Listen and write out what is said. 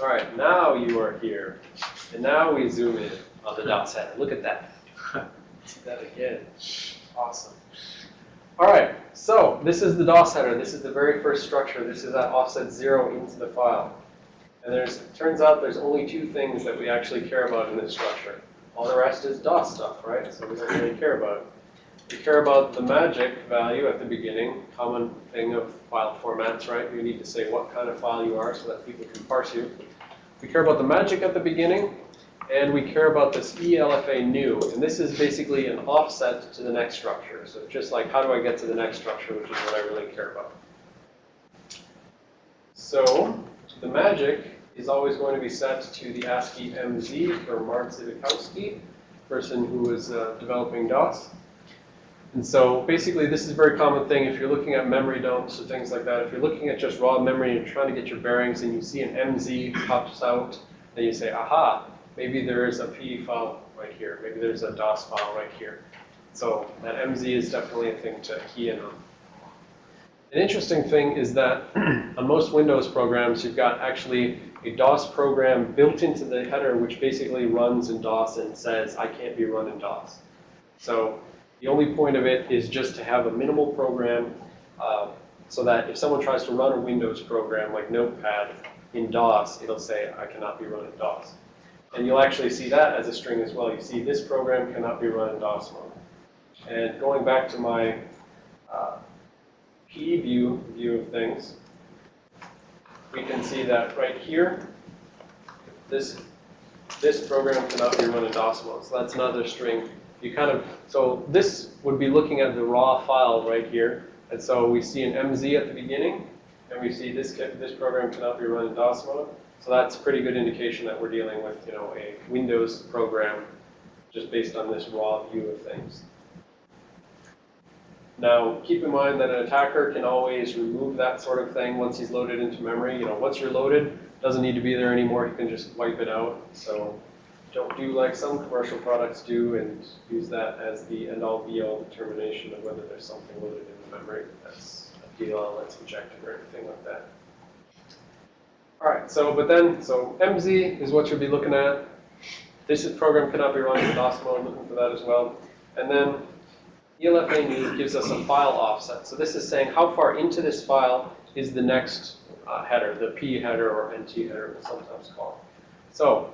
All right, now you are here. And now we zoom in on the DOS header. Look at that. See that again. Awesome. All right, so this is the DOS header. This is the very first structure. This is at offset zero into the file. And there's, it turns out there's only two things that we actually care about in this structure. All the rest is DOS stuff, right? So we don't really care about it. We care about the magic value at the beginning, common thing of file formats, right? You need to say what kind of file you are so that people can parse you. We care about the magic at the beginning, and we care about this e_lfanew. And this is basically an offset to the next structure. So just like how do I get to the next structure, which is what I really care about. So the magic is always going to be set to the ASCII MZ for Mark Zbikowski, person who was uh, developing DOS. And so basically this is a very common thing if you're looking at memory dumps or things like that. If you're looking at just raw memory and trying to get your bearings and you see an MZ pops out, then you say, aha, maybe there is a PE file right here. Maybe there's a DOS file right here. So that MZ is definitely a thing to key in on. An interesting thing is that on most Windows programs, you've got actually a DOS program built into the header, which basically runs in DOS and says, I can't be run in DOS. So the only point of it is just to have a minimal program uh, so that if someone tries to run a Windows program like Notepad in DOS, it'll say, I cannot be run in DOS. And you'll actually see that as a string as well. You see this program cannot be run in DOS mode. And going back to my uh, PE view, view of things, we can see that right here, this, this program cannot be run in DOS mode. So that's another string. You kind of, so this would be looking at the raw file right here. And so we see an MZ at the beginning, and we see this, this program cannot be run in DOS mode. So that's pretty good indication that we're dealing with, you know, a Windows program just based on this raw view of things. Now, keep in mind that an attacker can always remove that sort of thing once he's loaded into memory. You know, once you're loaded, doesn't need to be there anymore. You can just wipe it out. So don't do like some commercial products do and use that as the end-all be-all determination of whether there's something loaded in the memory that's a DLL that's injected or anything like that. All right, so, but then, so MZ is what you'll be looking at. This program cannot be run in DOS mode, looking for that as well. And then E ELFA gives us a file offset. So this is saying how far into this file is the next uh, header, the PE header or NT header, it's sometimes called. So